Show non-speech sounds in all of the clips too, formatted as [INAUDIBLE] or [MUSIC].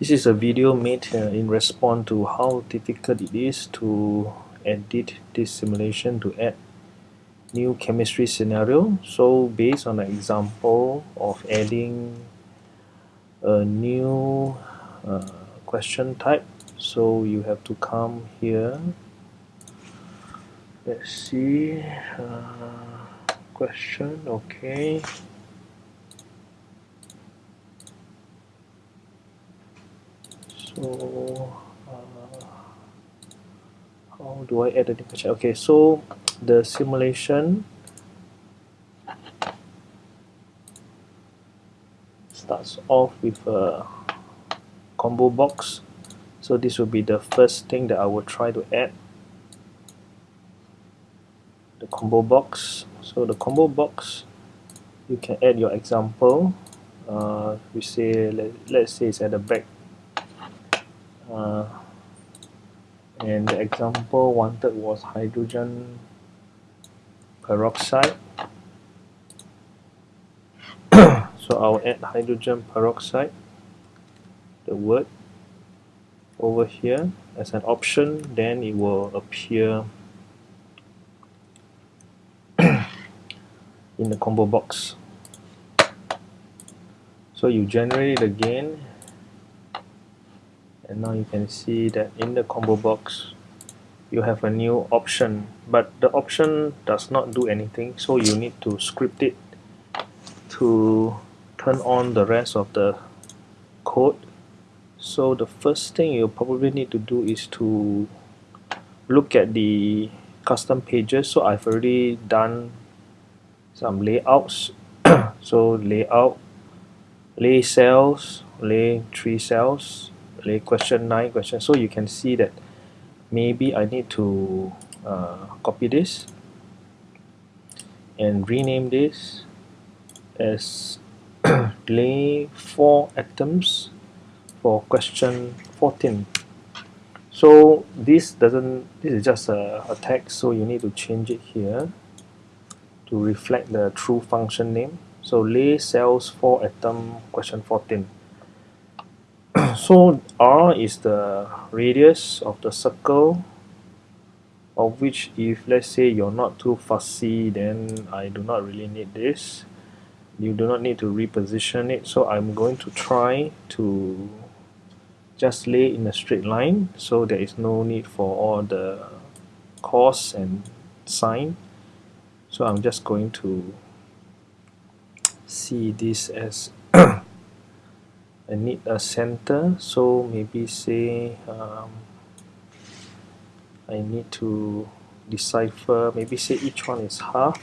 This is a video made uh, in response to how difficult it is to edit this simulation to add new chemistry scenario. So based on an example of adding a new uh, question type, so you have to come here. Let's see, uh, question, okay. So uh, how do I add a question okay so the simulation starts off with a combo box. So this will be the first thing that I will try to add. The combo box. So the combo box you can add your example. Uh, we say let, let's say it's at the back uh, and the example wanted was hydrogen peroxide. [COUGHS] So I'll add hydrogen peroxide the word over here as an option. Then it will appear [COUGHS] in the combo box. So you generate it again and now you can see that in the combo box you have a new option. But the option does not do anything so you need to script it to turn on the rest of the code. So the first thing you probably need to do is to look at the custom pages. So I've already done some layouts. [COUGHS] So layout lay cells lay three cells question 9 question so you can see that maybe I need to uh, copy this and rename this as [COUGHS] lay 4 atoms for question 14 so this doesn't this is just a, a text so you need to change it here to reflect the true function name. So lay cells 4 atom question 14 [COUGHS] so r is the radius of the circle of which if let's say you're not too fussy then I do not really need this. You do not need to reposition it. So I'm going to try to just lay in a straight line so there is no need for all the cos and sine so I'm just going to see this as [COUGHS] I need a center so maybe say um, I need to decipher maybe say each one is half.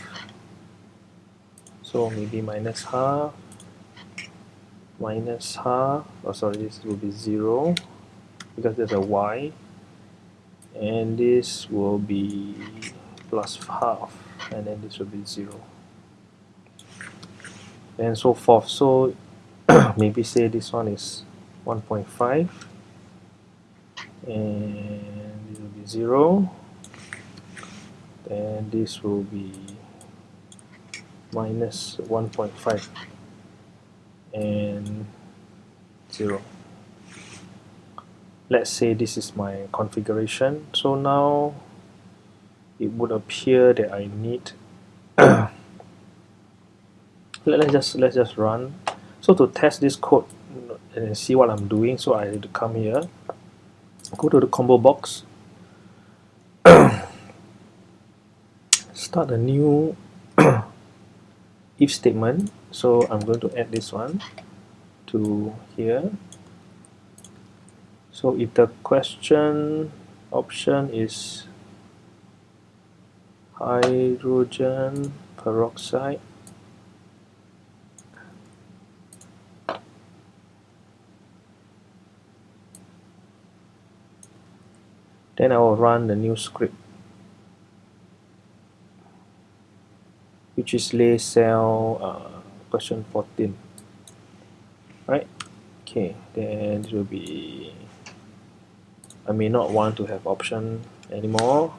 So maybe minus half minus half oh sorry this will be zero because there's a y. And this will be plus half and then this will be zero. And so forth. So [COUGHS] maybe say this one is 1.5 and this will be 0 and this will be minus 1.5 and 0 let's say this is my configuration. So now it would appear that I need [COUGHS] let's just let's just run so to test this code and see what I'm doing, so I need to come here, go to the combo box, [COUGHS] start a new [COUGHS] if statement. So I'm going to add this one to here. So if the question option is hydrogen peroxide then I will run the new script which is lay cell uh, question 14 right? Okay then it will be I may not want to have option anymore.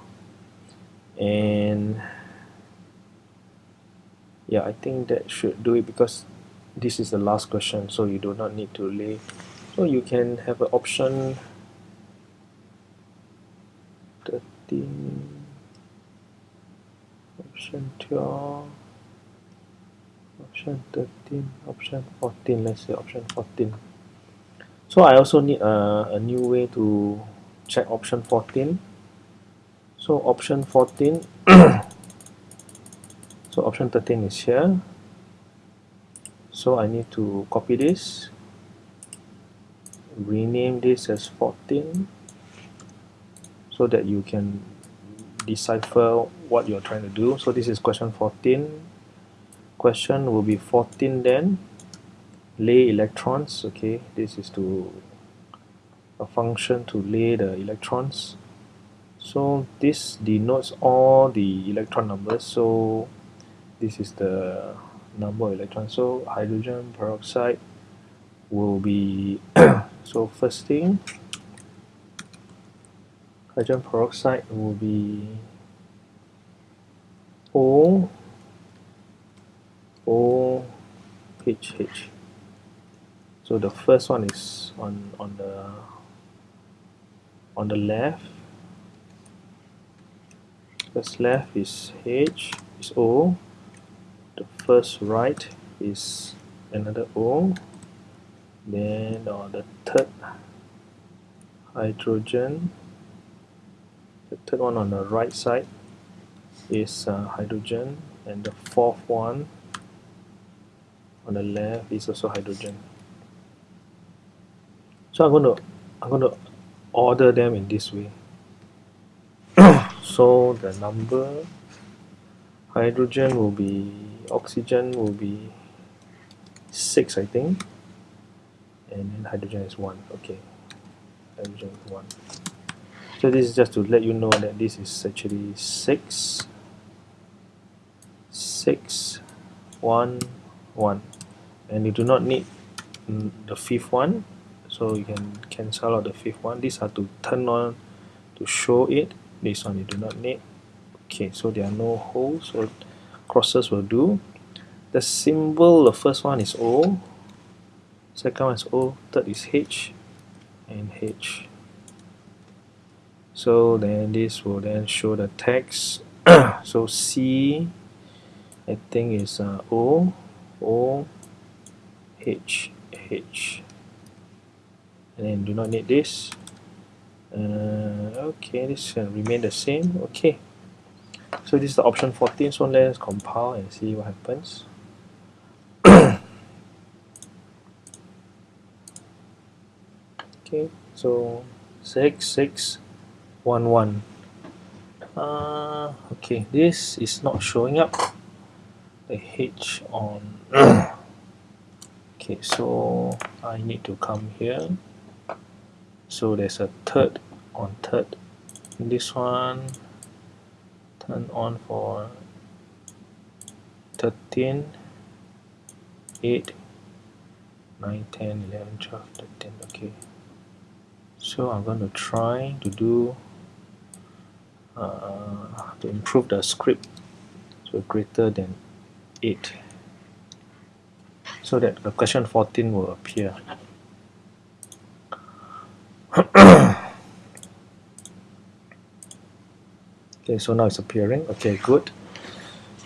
And yeah I think that should do it because this is the last question so you do not need to lay. So you can have an option 13 option 12 option 13 option 14 let's say option 14 so I also need a, a new way to check option 14 so option 14 [COUGHS] so option 13 is here. So I need to copy this rename this as 14 so that you can decipher what you're trying to do. So this is question 14 question will be 14 then. Lay electrons okay? This is to a function to lay the electrons. So this denotes all the electron numbers. So this is the number of electrons. So hydrogen peroxide will be [COUGHS] so first thing hydrogen peroxide will be O O H H. So the first one is on on the on the left. First left is H is O. The first right is another O. Then on the third hydrogen the third one on the right side is uh, hydrogen. And the fourth one on the left is also hydrogen. So I'm going to I'm going to order them in this way. [COUGHS] So the number hydrogen will be oxygen will be 6 I think. And then hydrogen is 1 okay. Hydrogen is 1 so this is just to let you know that this is actually 6 6 1 1 and you do not need the fifth one. So you can cancel out the fifth one. These are to turn on to show it. This one you do not need. Okay so there are no holes so crosses will do. The symbol the first one is O. Second one is O. Third is H. And H so then this will then show the text. [CLEARS THROAT] So C I think is uh, O O H H. And then do not need this. Uh, okay this can remain the same. Okay. So this is the option 14 so let's compile and see what happens. [CLEARS THROAT] Okay. So six six one one. Uh, okay this is not showing up. The H on. [COUGHS] Okay so I need to come here. So there's a third on third. This one turn on for 13 8 9 10 11 12 13 okay. So I'm going to try to do uh, to improve the script so greater than 8 so that the question 14 will appear. [COUGHS] Okay so now it's appearing. Okay good.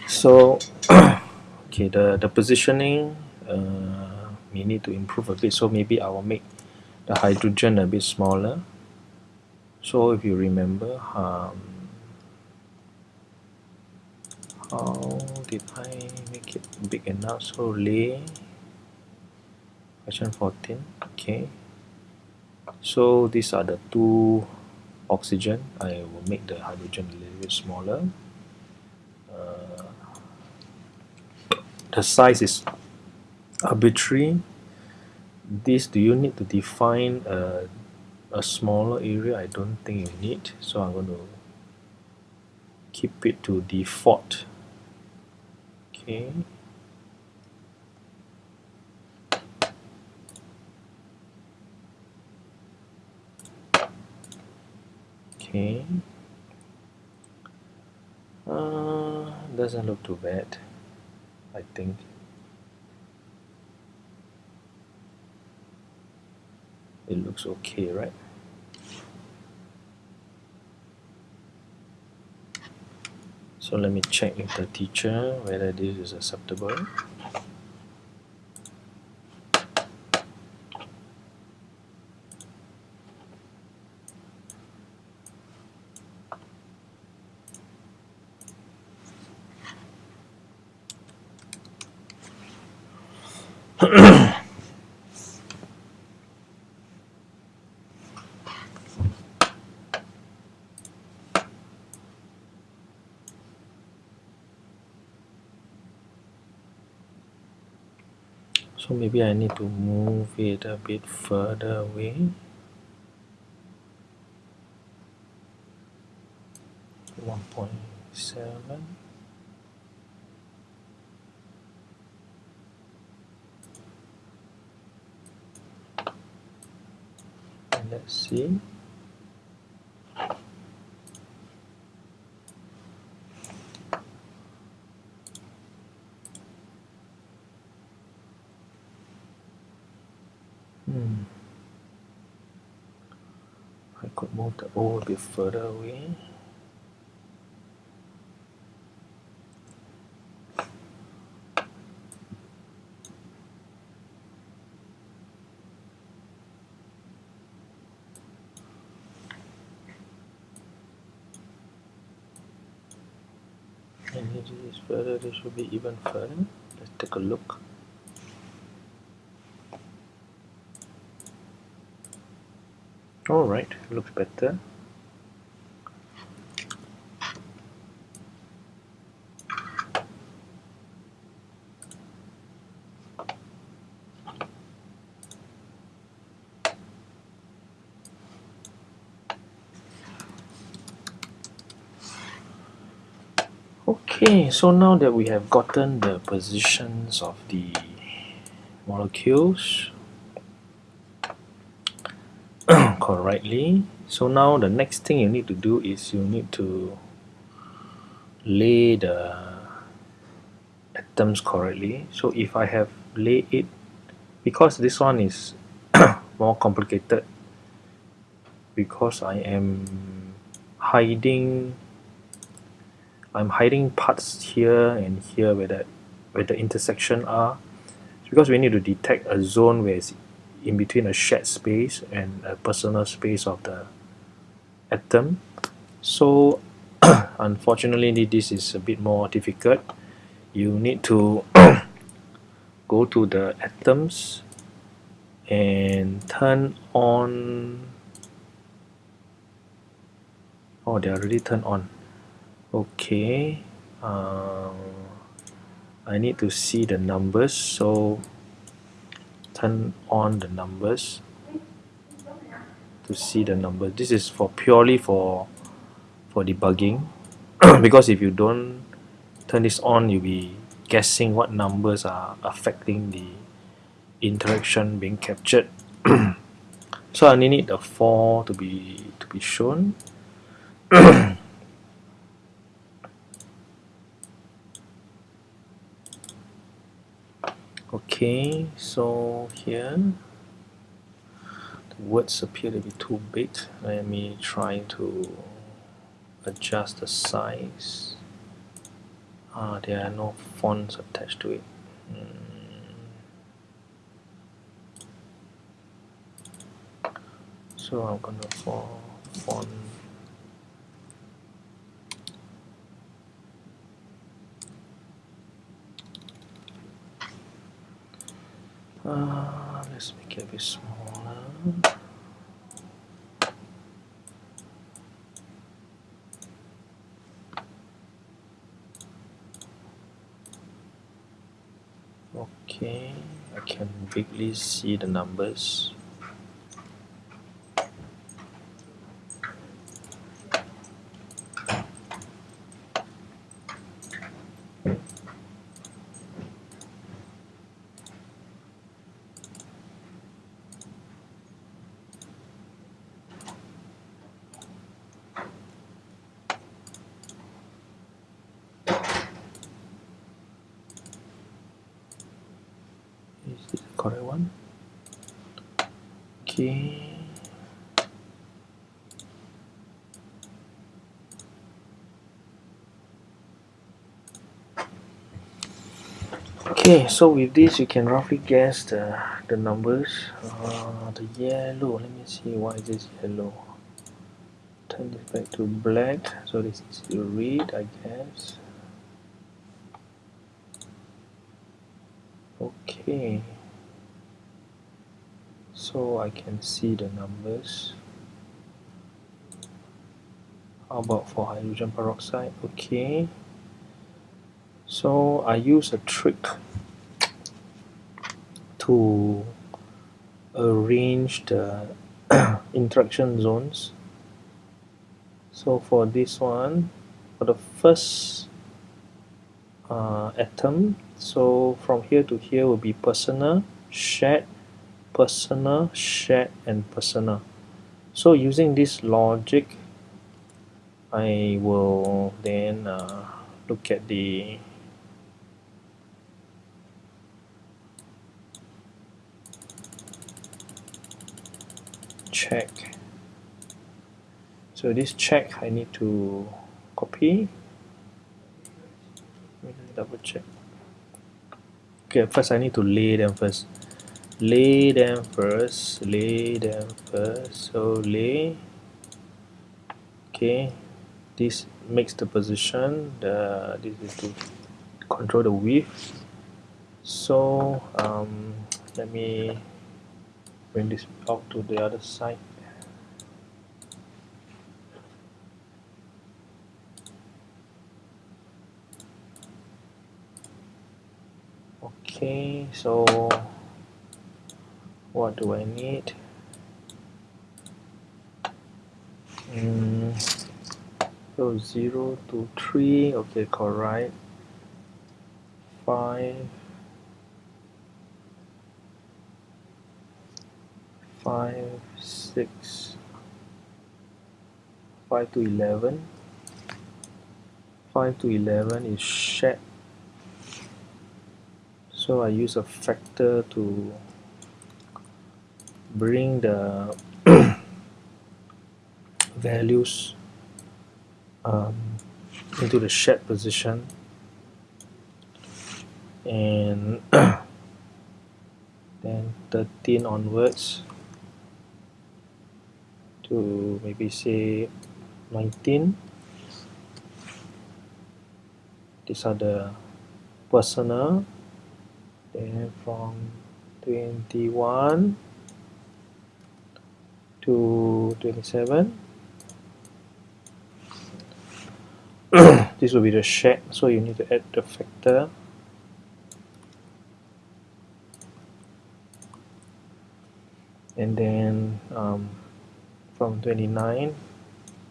So [COUGHS] okay the the positioning uh, we need to improve a bit. So maybe I will make the hydrogen a bit smaller. So if you remember um, how did I make it big enough? So lay. Question 14 okay. So these are the two oxygen. I will make the hydrogen a little bit smaller. Uh, the size is arbitrary. This do you need to define a, a smaller area? I don't think you need. So I'm going to keep it to default okay okay uh, doesn't look too bad I think. It looks okay right so let me check with the teacher whether this is acceptable so maybe I need to move it a bit further away. One point seven. And let's see Hmm. I the bit further away. And this is further, this should be even further. Let's take a look. Alright, looks better. Okay, so now that we have gotten the positions of the molecules [COUGHS] correctly, so now the next thing you need to do is you need to lay the atoms correctly. So if I have laid it, because this one is [COUGHS] more complicated, because I am hiding I'm hiding parts here and here where the where the intersection are. Because we need to detect a zone where it's in between a shared space and a personal space of the atom. So [COUGHS] unfortunately this is a bit more difficult. You need to [COUGHS] go to the atoms and turn on. Oh they are already turned on okay um, I need to see the numbers so turn on the numbers to see the number. This is for purely for for debugging. [COUGHS] Because if you don't turn this on you'll be guessing what numbers are affecting the interaction being captured. [COUGHS] So I need the 4 to be to be shown [COUGHS] okay so here the words appear to be too big. Let me try to adjust the size. Ah there are no fonts attached to it. Hmm. so I'm gonna for font Uh, let's make it a bit smaller. Okay, I can bigly see the numbers. correct one. Okay. Okay so with this you can roughly guess the, the numbers. Uh, the yellow let me see why is this yellow. Turn this back to black so this is red. I guess. Okay so I can see the numbers. How about for hydrogen peroxide? Okay. So I use a trick to arrange the [COUGHS] interaction zones. So for this one for the first uh, atom so from here to here will be personal shared personal shared and personal. So using this logic I will then uh, look at the check. So this check I need to copy. Double check. Okay first I need to lay them first lay them first lay them first. So lay. Okay. This makes the position. The this is to control the width. So um, let me bring this out to the other side. Okay so what do I need? Mm, so 0 to 3 okay correct. 5 5 6 5 to 11 5 to 11 is shared. So I use a factor to bring the [CLEARS THROAT] values um, into the shared position. And [CLEARS THROAT] then 13 onwards to maybe say 19 these are the personal. Then from 21 to 27 [CLEARS THROAT] this will be the shared so you need to add the factor. And then um, from 29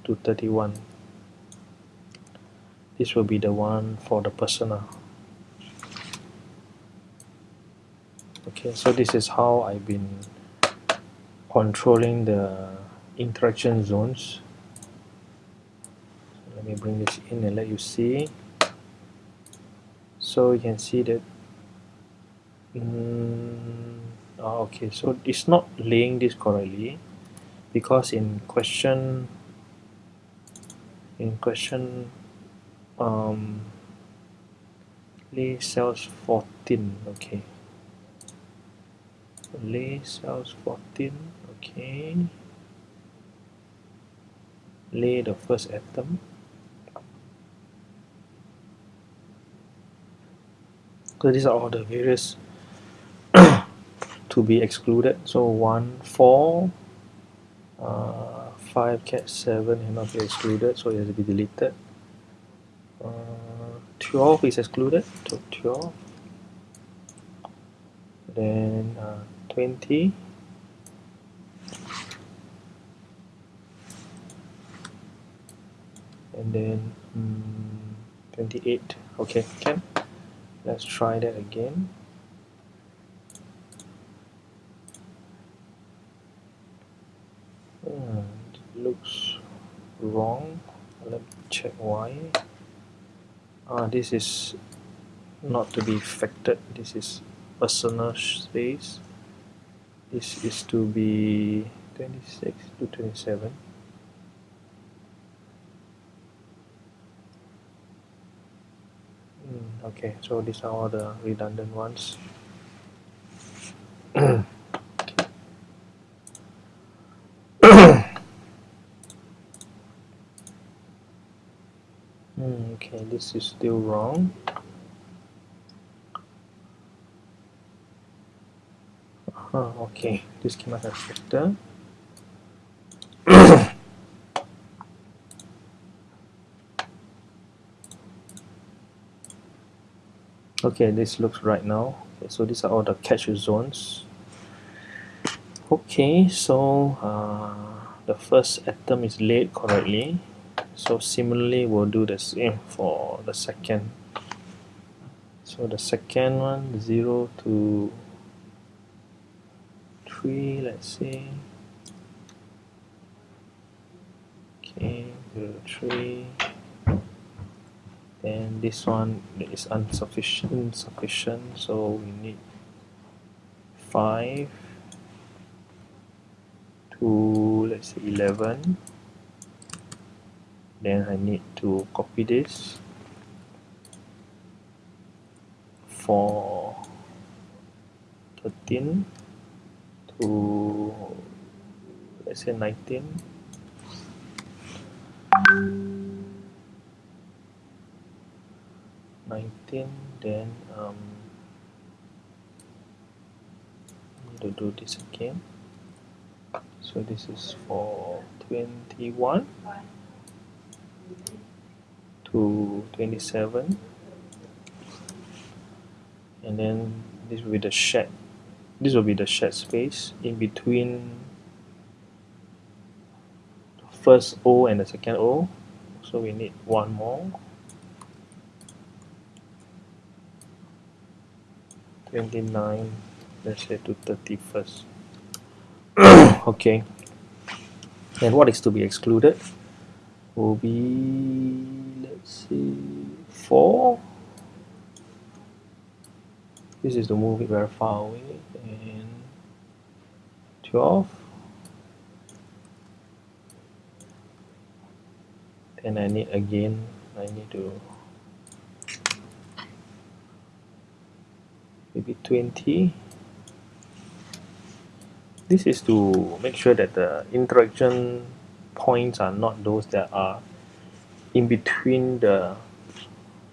to 31 this will be the one for the personal. Okay so this is how I've been controlling the interaction zones. So let me bring this in and let you see. So you can see that mm, oh, okay. So it's not laying this correctly because in question in question um, lay cells 14 okay. Lay cells 14 okay. Lay the first atom. So these are all the various [COUGHS] to be excluded. So 1 4 uh, 5 cat 7 cannot be excluded so it has to be deleted. Uh, 12 is excluded so 12 then uh, 20 and then um, 28 okay can. Let's try that again. Hmm, looks wrong. Let me check why. Ah this is not to be affected. This is personal space. This is to be 26 to 27 mm, okay so these are all the redundant ones. [COUGHS] Mm, okay this is still wrong. Oh, okay, this came out as okay this looks right now. Okay, so these are all the catch zones. Okay so uh, the first atom is laid correctly. So similarly we'll do the same for the second. So the second one 0 to 3 let's see. Okay 0 3 and this one is insufficient Sufficient, so we need 5 to let's say 11 then I need to copy this. For 13 to let's say 19 19 then um, to do this again. So this is for 21 to 27 and then this will be the shed this will be the shed space in between the first O and the second O. So we need one more 29 let's say to 31st [COUGHS] okay. And what is to be excluded? Will be let's see 4 this is to move it very far away and 12 then I need again I need to maybe 20 this is to make sure that the interaction points are not those that are in between the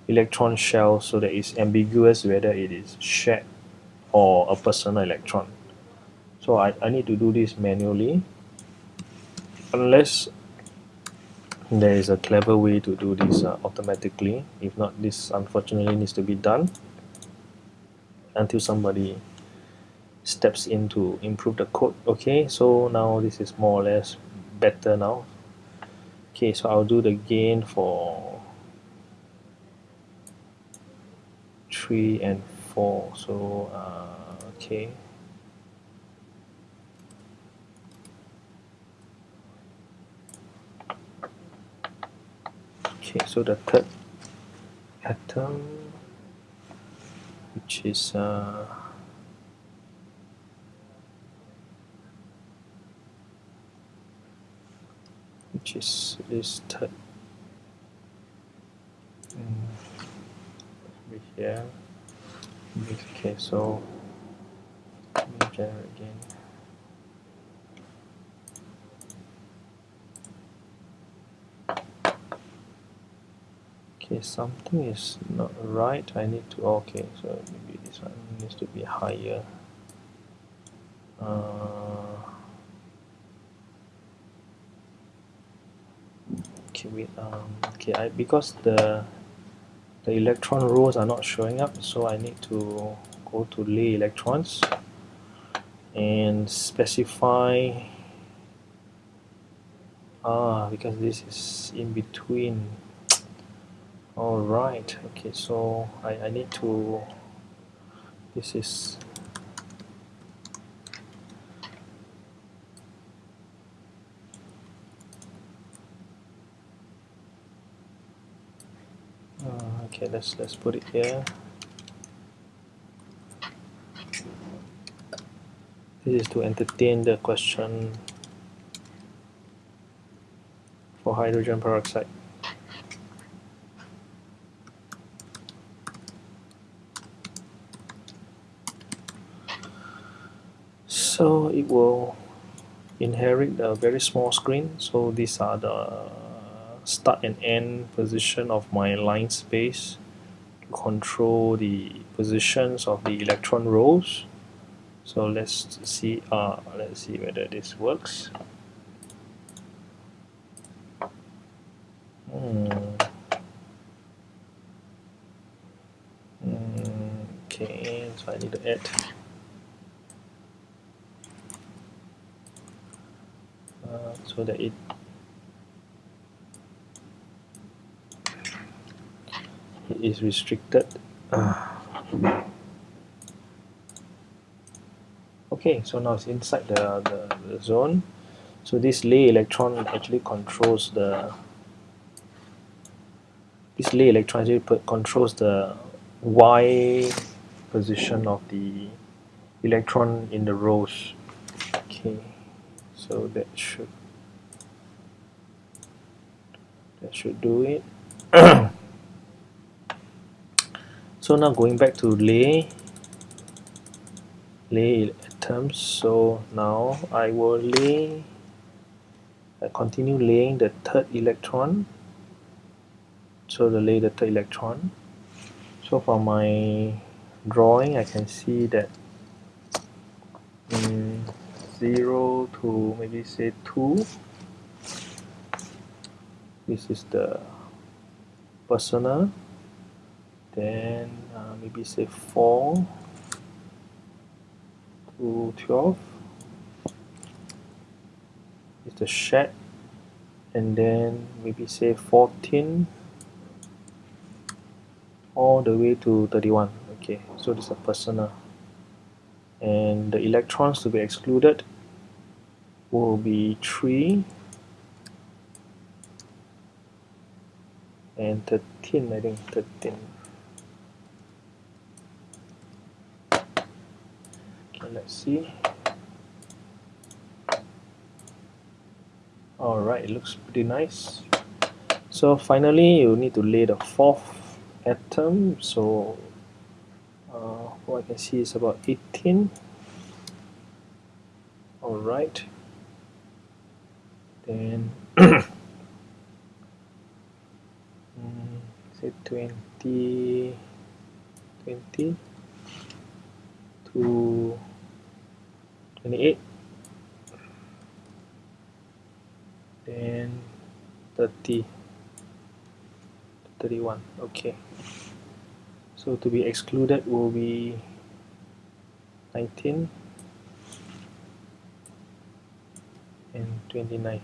electron shell so that it's ambiguous whether it is shared or a personal electron. So I, I need to do this manually unless there is a clever way to do this uh, automatically. If not, this unfortunately needs to be done until somebody steps in to improve the code. Okay, so now this is more or less better now. Okay, so I'll do the gain for 3 and 4 so uh, okay okay so the third atom which is uh, which is this third here. Okay so generate again okay something is not right. I need to okay so maybe this one needs to be higher. Uh, okay wait um okay I because the the electron rows are not showing up so I need to go to lay electrons and specify ah because this is in between alright okay so I, I need to this is uh, okay let's let's put it here This is to entertain the question for hydrogen peroxide. So it will inherit a very small screen. So these are the start and end position of my line space to control the positions of the electron rows so let's see uh, let's see whether this works hmm. Hmm, okay so I need to add uh, so that it is restricted. Ah. okay, so now it's inside the, the, the zone. So this lay electron actually controls the this lay electron actually controls the y position of the electron in the rows. Okay, so that should that should do it. [CLEARS THROAT] so now going back to lay lay atoms so now I will lay I continue laying the third electron. So the lay the third electron. So for my drawing I can see that um, 0 to maybe say 2 this is the personal. Then uh, maybe say 4 to 12 is the shed. And then maybe say 14 all the way to 31 okay so this is a personal. And the electrons to be excluded will be 3 and 13 I think 13 okay let's see. Alright it looks pretty nice. So finally you need to lay the fourth atom. So uh, what I can see is about 18 alright. Then [CLEARS THROAT] mm, say 20 20 to 28 then 30 31 okay. So to be excluded will be 19 and 29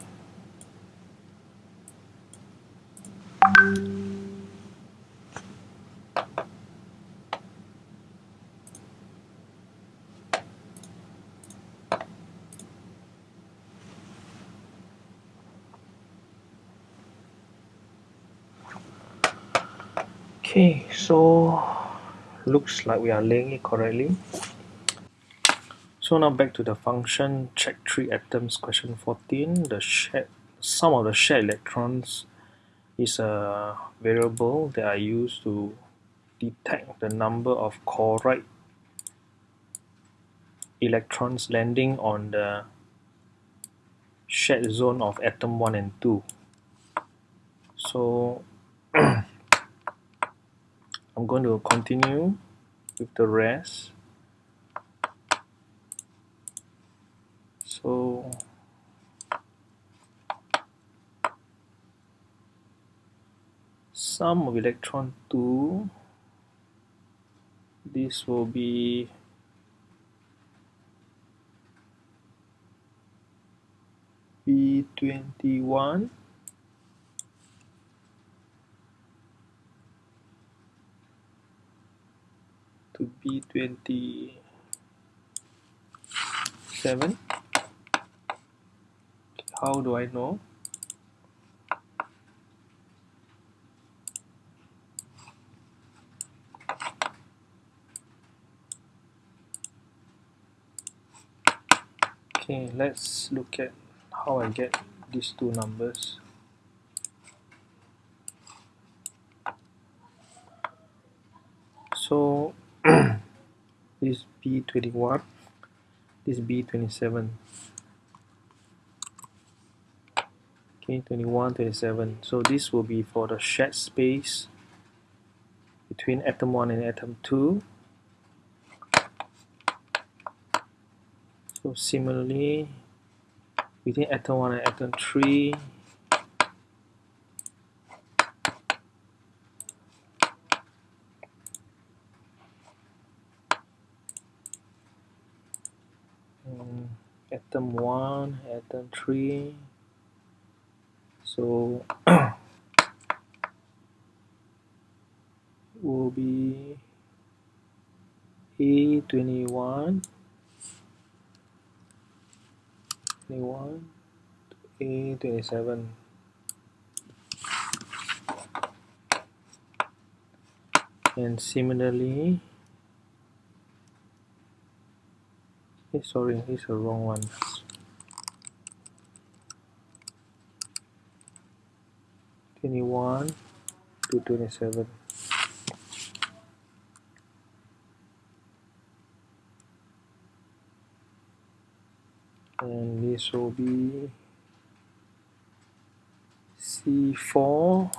Okay, so looks like we are laying it correctly. So now back to the function check three atoms question 14. The shared sum of the shared electrons is a variable that I use to detect the number of chloride electrons landing on the shared zone of atom 1 and 2. So I'm going to continue with the rest. So sum of electron 2 this will be B21 to be 27 how do I know? Okay let's look at how I get these two numbers. So this B21 this B27 okay 21 27 so this will be for the shared space between atom 1 and atom 2 so similarly between atom 1 and atom 3 um, atom 1 atom 3 so [COUGHS] will be A21 21 A27 and similarly eh, sorry is the wrong one. Twenty one to twenty seven and this will be C4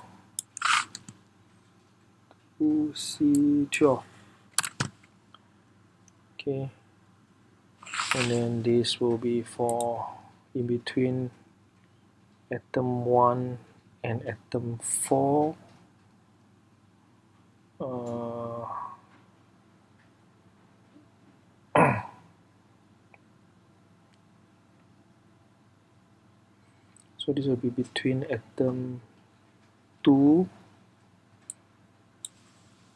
to C12 okay and then this will be for in between atom 1 and atom 4 uh, [CLEARS THROAT] so this will be between atom 2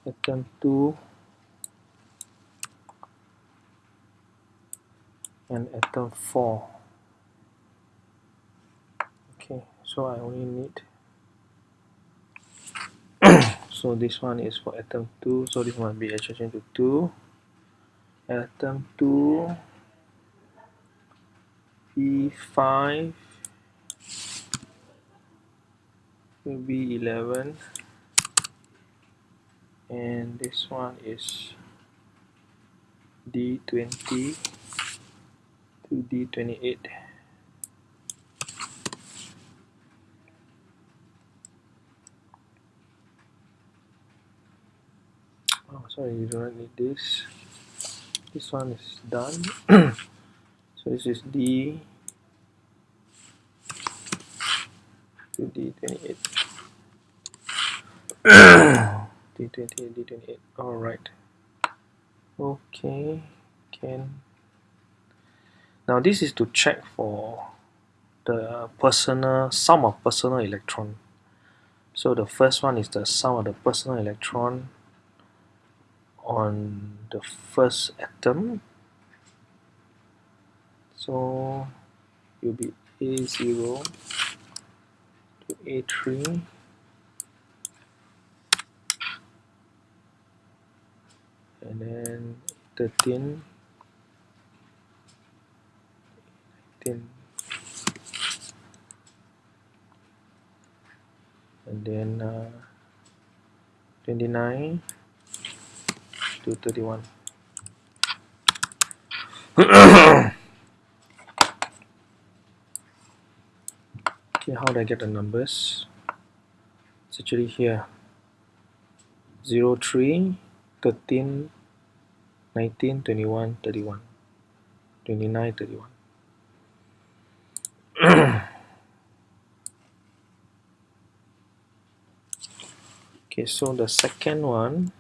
atom 2 and atom 4 okay so I only need [COUGHS] so this one is for atom 2 so this must be adjacent to 2 atom 2 P5 will be 11 and this one is D20 to D28 oh sorry you do not need this. This one is done. [CLEARS THROAT] So this is D. To D28 D28 D28 all right. Okay can now this is to check for the personal sum of personal electron. So the first one is the sum of the personal electron on the first atom. So it will be A0 to A3 and then 13 18 and then uh, 29 to 31 [COUGHS] okay how do I get the numbers? It's actually here. 0 3 13 19 21 31 29 31 [CLEARS THROAT] okay so the second one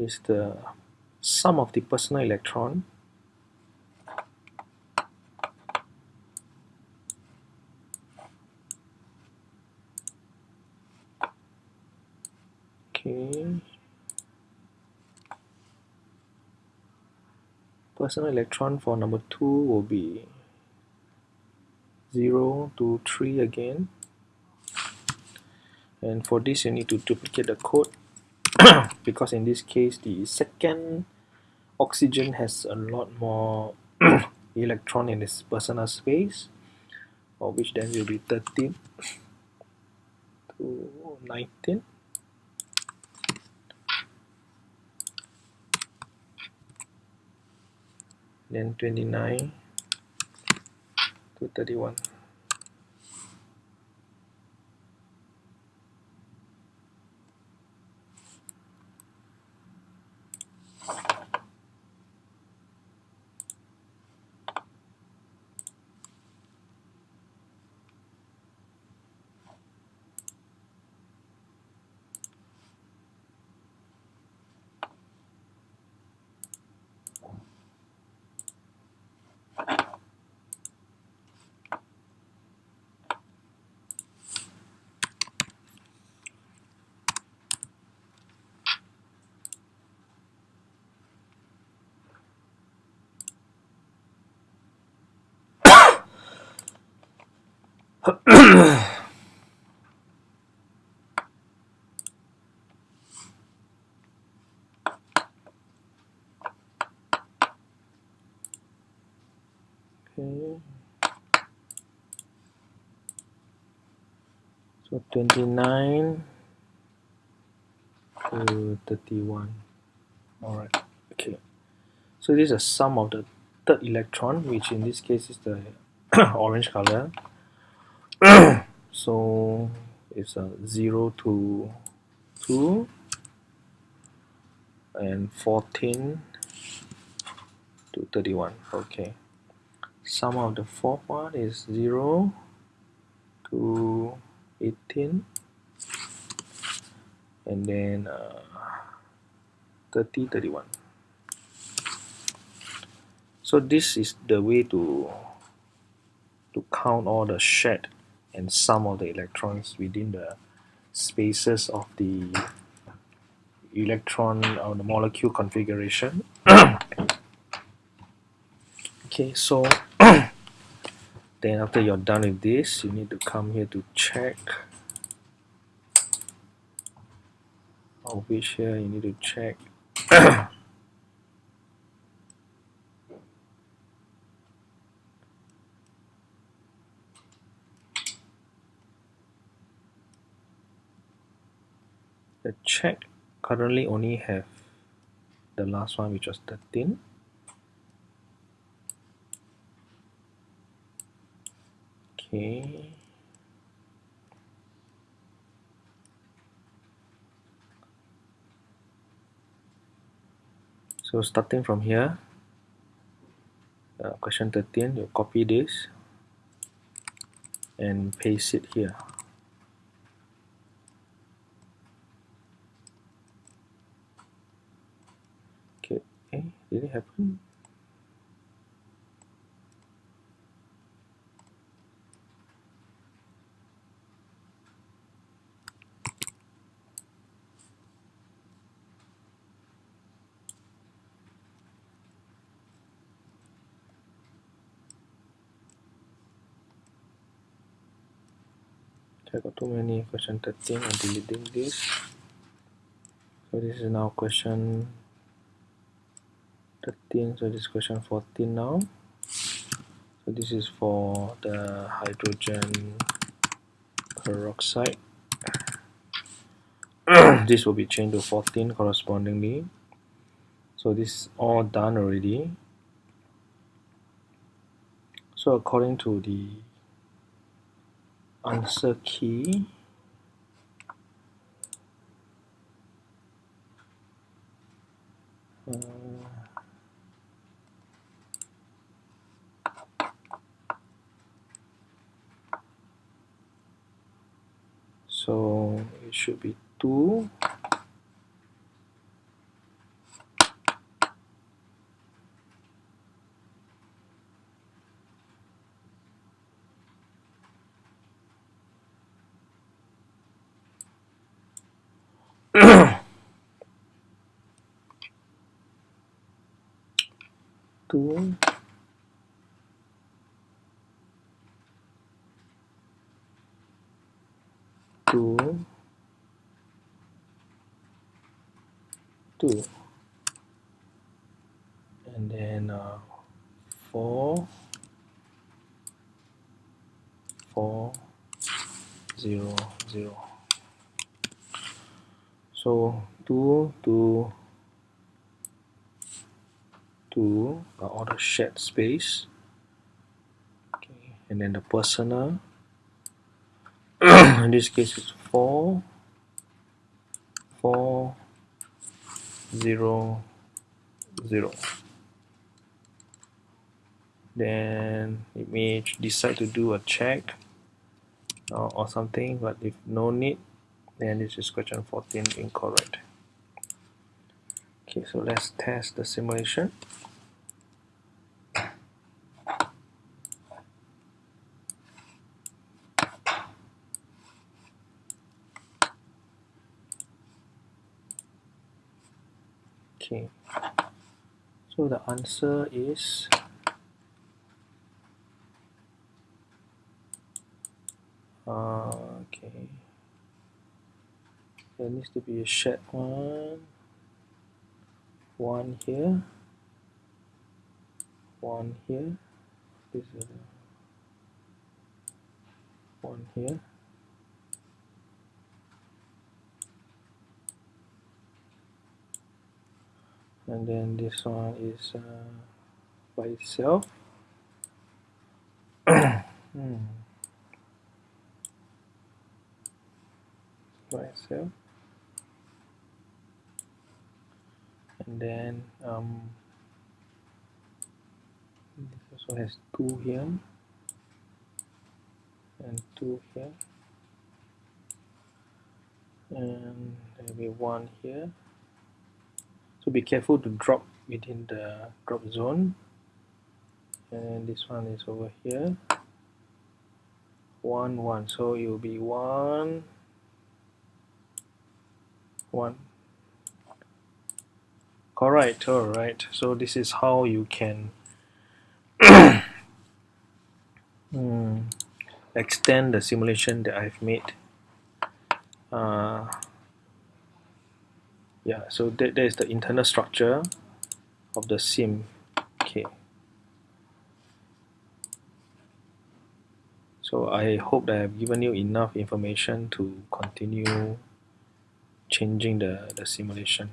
is the sum of the personal electron okay personal electron for number 2 will be 0 to 3 again and for this you need to duplicate the code [COUGHS] because in this case the second oxygen has a lot more [COUGHS] electron in its personal space, of which then will be 13 to 19. Then 29 to 31. Okay. So 29 to 31 all right. Okay. So this is a sum of the third electron which in this case is the [CLEARS THROAT] orange color [COUGHS] so it's a 0 to 2 and 14 to 31 okay. Sum of the fourth one is 0 to 18 and then uh, 30 31 so this is the way to to count all the shared and sum of the electrons within the spaces of the electron or the molecule configuration. [COUGHS] Okay so [COUGHS] then after you're done with this you need to come here to check. Of which here you need to check [COUGHS] the check currently only have the last one which was 13 okay. So starting from here uh, question 13 you copy this and paste it here okay eh, did it happen? I got too many question 13 I'm deleting this. So this is now question 13 so this is question 14 now. So this is for the hydrogen peroxide. [COUGHS] This will be changed to 14 correspondingly. So this is all done already. So according to the answer key uh, so it 2 and then uh, 4 4 0 0 so 2 2 2 all the shared space. Okay. and then the personal. [CLEARS THROAT] In this case it's 4 4 zero zero. Then it may decide to do a check or, or something but if no need then this is question 14 incorrect. Okay so let's test the simulation okay so the answer is? Uh, okay. There needs to be a shared one. One here. One here. This is one here and then this one is uh, by itself. [CLEARS THROAT] Hmm. by itself. And then um, this also has two here. And two here. And maybe one here be careful to drop within the drop zone. And this one is over here. One one. So it will be one one. Correct alright. So this is how you can [COUGHS] mm, extend the simulation that I've made. Uh, yeah so that, that is the internal structure of the sim okay so I hope that I've given you enough information to continue changing the, the simulation